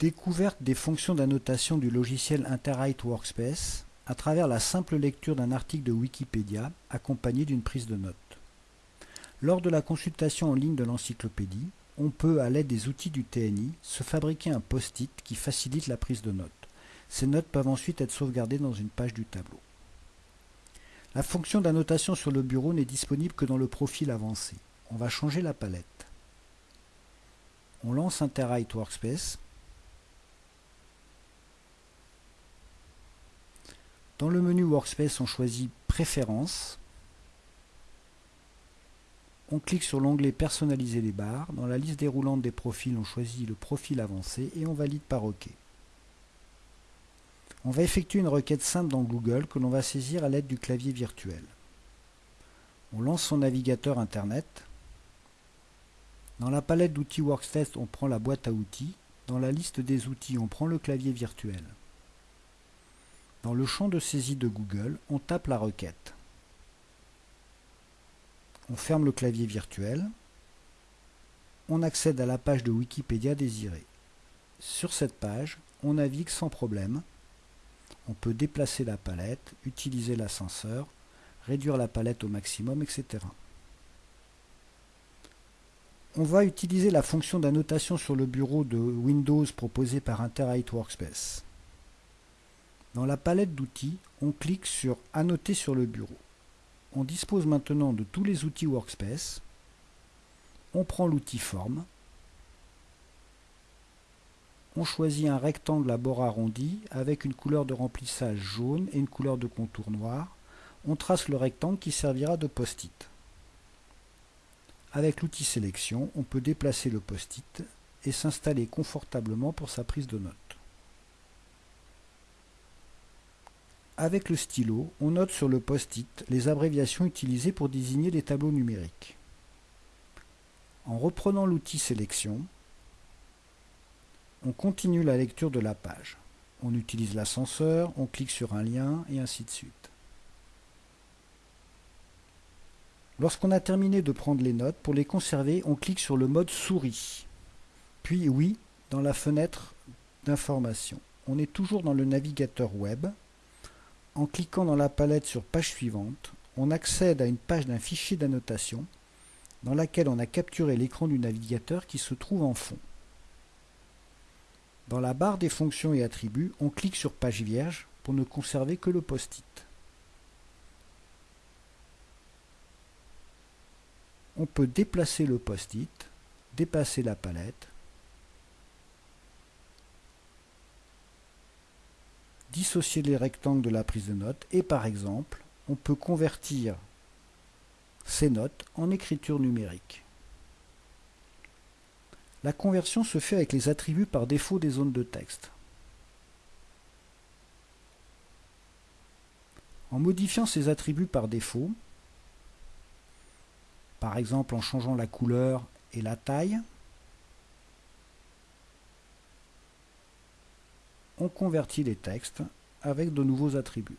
Découverte des fonctions d'annotation du logiciel Interwrite Workspace à travers la simple lecture d'un article de Wikipédia accompagné d'une prise de notes. Lors de la consultation en ligne de l'encyclopédie, on peut, à l'aide des outils du TNI, se fabriquer un post-it qui facilite la prise de notes. Ces notes peuvent ensuite être sauvegardées dans une page du tableau. La fonction d'annotation sur le bureau n'est disponible que dans le profil avancé. On va changer la palette. On lance Interwrite Workspace Dans le menu Workspace, on choisit Préférences. On clique sur l'onglet Personnaliser les barres. Dans la liste déroulante des profils, on choisit le profil avancé et on valide par OK. On va effectuer une requête simple dans Google que l'on va saisir à l'aide du clavier virtuel. On lance son navigateur Internet. Dans la palette d'outils Workspace, on prend la boîte à outils. Dans la liste des outils, on prend le clavier virtuel. Dans le champ de saisie de Google, on tape la requête. On ferme le clavier virtuel. On accède à la page de Wikipédia désirée. Sur cette page, on navigue sans problème. On peut déplacer la palette, utiliser l'ascenseur, réduire la palette au maximum, etc. On va utiliser la fonction d'annotation sur le bureau de Windows proposée par Interwrite Workspace. Dans la palette d'outils, on clique sur Annoter sur le bureau. On dispose maintenant de tous les outils Workspace. On prend l'outil Forme. On choisit un rectangle à bord arrondi avec une couleur de remplissage jaune et une couleur de contour noir. On trace le rectangle qui servira de post-it. Avec l'outil Sélection, on peut déplacer le post-it et s'installer confortablement pour sa prise de notes. Avec le stylo, on note sur le post-it les abréviations utilisées pour désigner les tableaux numériques. En reprenant l'outil Sélection, on continue la lecture de la page. On utilise l'ascenseur, on clique sur un lien et ainsi de suite. Lorsqu'on a terminé de prendre les notes, pour les conserver, on clique sur le mode souris. Puis oui, dans la fenêtre d'information. On est toujours dans le navigateur web, en cliquant dans la palette sur Page suivante, on accède à une page d'un fichier d'annotation dans laquelle on a capturé l'écran du navigateur qui se trouve en fond. Dans la barre des fonctions et attributs, on clique sur Page vierge pour ne conserver que le post-it. On peut déplacer le post-it, dépasser la palette, dissocier les rectangles de la prise de notes et par exemple, on peut convertir ces notes en écriture numérique. La conversion se fait avec les attributs par défaut des zones de texte. En modifiant ces attributs par défaut, par exemple en changeant la couleur et la taille, on convertit les textes avec de nouveaux attributs.